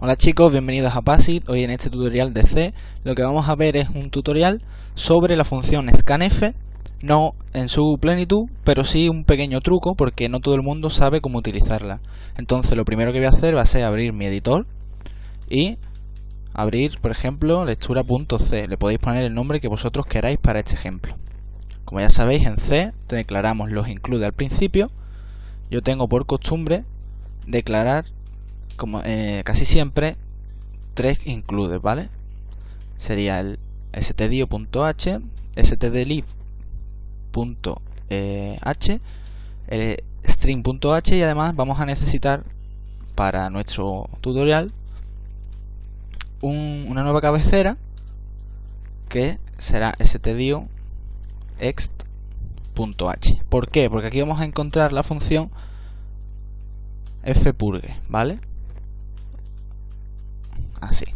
Hola chicos, bienvenidos a PASIT. Hoy en este tutorial de C lo que vamos a ver es un tutorial sobre la función scanf, no en su plenitud, pero sí un pequeño truco porque no todo el mundo sabe cómo utilizarla. Entonces lo primero que voy a hacer va a ser abrir mi editor y abrir, por ejemplo, lectura.c. Le podéis poner el nombre que vosotros queráis para este ejemplo. Como ya sabéis, en C declaramos los include al principio. Yo tengo por costumbre declarar como eh, casi siempre, tres includes, ¿vale? Sería el stdio.h, stdlib.h, el string.h y además vamos a necesitar para nuestro tutorial una nueva cabecera que será stdio.ext.h. ¿Por qué? Porque aquí vamos a encontrar la función fpurge, ¿vale? Así.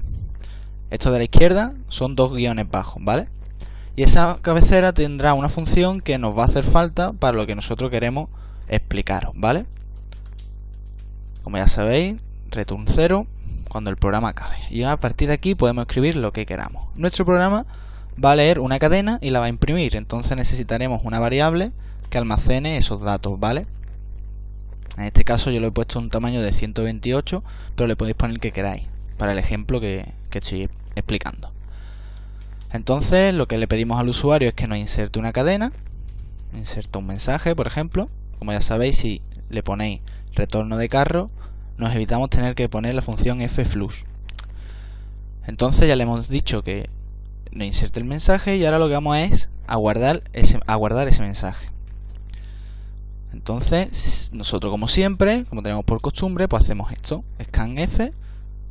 Esto de la izquierda son dos guiones bajos, ¿vale? Y esa cabecera tendrá una función que nos va a hacer falta para lo que nosotros queremos explicaros, ¿vale? Como ya sabéis, return 0 cuando el programa acabe. Y a partir de aquí podemos escribir lo que queramos. Nuestro programa va a leer una cadena y la va a imprimir. Entonces necesitaremos una variable que almacene esos datos, ¿vale? En este caso yo le he puesto un tamaño de 128, pero le podéis poner el que queráis para el ejemplo que, estoy explicando. Entonces lo que le pedimos al usuario es que nos inserte una cadena, inserta un mensaje, por ejemplo. Como ya sabéis, si le ponéis retorno de carro, nos evitamos tener que poner la función fflush. Entonces ya le hemos dicho que nos inserte el mensaje y ahora lo que vamos es aguardar ese, aguardar ese mensaje. Entonces, nosotros como siempre, como tenemos por costumbre, pues hacemos esto, scanf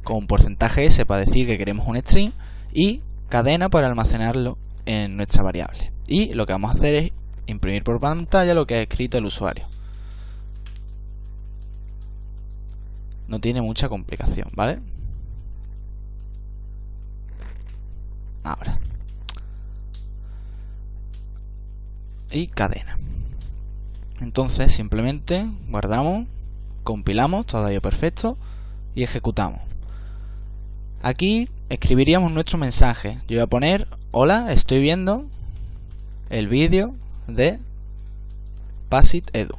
con porcentaje S para decir que queremos un string y cadena para almacenarlo en nuestra variable. Y lo que vamos a hacer es imprimir por pantalla lo que ha escrito el usuario. No tiene mucha complicación, ¿vale? Ahora. Y cadena. Entonces simplemente guardamos, compilamos, todo ello perfecto y ejecutamos. Aquí escribiríamos nuestro mensaje. Yo voy a poner, hola, estoy viendo el vídeo de Pasit Edu.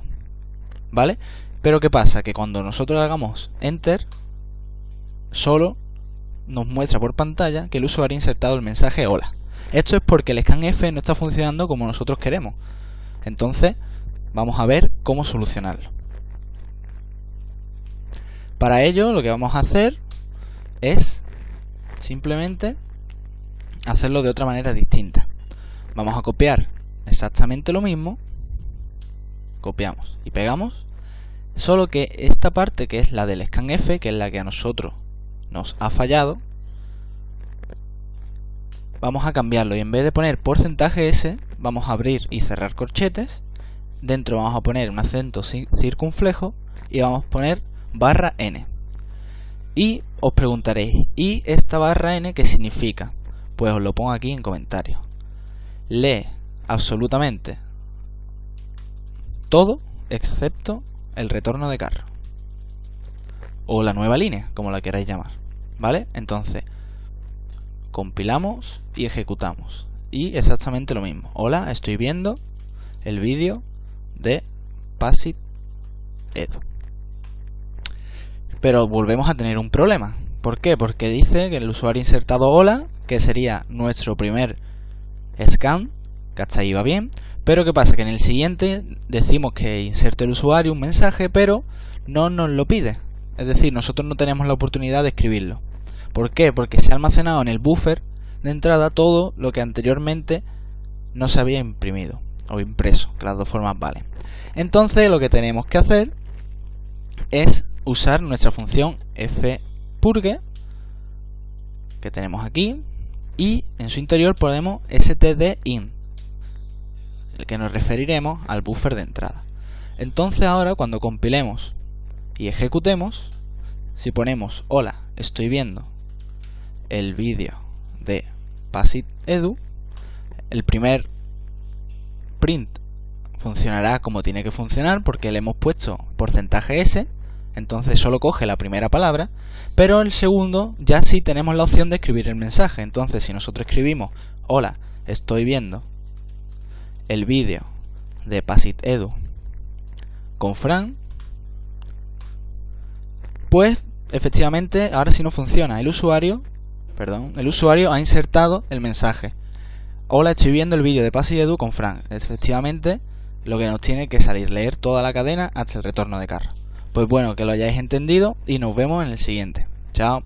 ¿Vale? Pero ¿qué pasa? Que cuando nosotros hagamos Enter, solo nos muestra por pantalla que el usuario ha insertado el mensaje hola. Esto es porque el scanf no está funcionando como nosotros queremos. Entonces, vamos a ver cómo solucionarlo. Para ello, lo que vamos a hacer es simplemente hacerlo de otra manera distinta. Vamos a copiar exactamente lo mismo, copiamos y pegamos, solo que esta parte que es la del scanf, que es la que a nosotros nos ha fallado, vamos a cambiarlo y en vez de poner porcentaje S, vamos a abrir y cerrar corchetes, dentro vamos a poner un acento circunflejo y vamos a poner barra n. Y os preguntaréis, ¿y esta barra n qué significa? Pues os lo pongo aquí en comentarios. Lee absolutamente todo excepto el retorno de carro. O la nueva línea, como la queráis llamar. ¿Vale? Entonces, compilamos y ejecutamos. Y exactamente lo mismo. Hola, estoy viendo el vídeo de Pasit Edu. Pero volvemos a tener un problema. ¿Por qué? Porque dice que el usuario insertado hola, que sería nuestro primer scan, que hasta ahí va bien. Pero ¿qué pasa? Que en el siguiente decimos que inserte el usuario un mensaje, pero no nos lo pide. Es decir, nosotros no tenemos la oportunidad de escribirlo. ¿Por qué? Porque se ha almacenado en el buffer de entrada todo lo que anteriormente no se había imprimido o impreso, que las dos formas valen. Entonces lo que tenemos que hacer es usar nuestra función fpurge que tenemos aquí y en su interior ponemos stdin el que nos referiremos al buffer de entrada. Entonces ahora cuando compilemos y ejecutemos si ponemos hola estoy viendo el vídeo de Pasit Edu el primer print funcionará como tiene que funcionar porque le hemos puesto porcentaje S entonces solo coge la primera palabra, pero el segundo ya sí tenemos la opción de escribir el mensaje. Entonces, si nosotros escribimos, hola, estoy viendo el vídeo de Pasit Edu con Fran, pues efectivamente ahora sí no funciona. El usuario, perdón, el usuario ha insertado el mensaje. Hola, estoy viendo el vídeo de Pasit Edu con Fran. Efectivamente, lo que nos tiene que salir, leer toda la cadena hasta el retorno de carro. Pues bueno, que lo hayáis entendido y nos vemos en el siguiente. Chao.